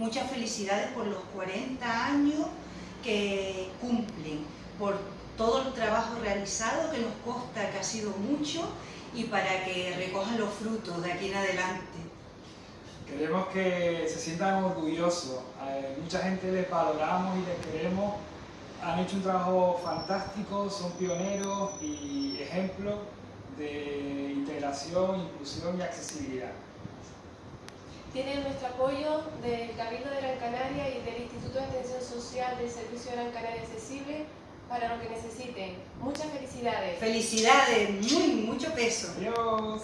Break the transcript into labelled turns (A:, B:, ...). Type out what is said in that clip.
A: muchas felicidades por los 40 años que cumplen, por todo el trabajo realizado que nos consta que ha sido mucho y para que recojan los frutos de aquí en adelante.
B: Queremos que se sientan orgullosos, mucha gente les valoramos y les queremos, han hecho un trabajo fantástico, son pioneros y ejemplos de integración, inclusión y accesibilidad.
C: Tienen nuestro apoyo del Cabildo de Gran Canaria y del Instituto de Extensión Social del Servicio Gran Canaria Accesible para lo que necesiten. Muchas felicidades.
A: Felicidades, muy, mucho peso.
B: Adiós.